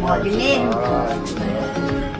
Morgan in.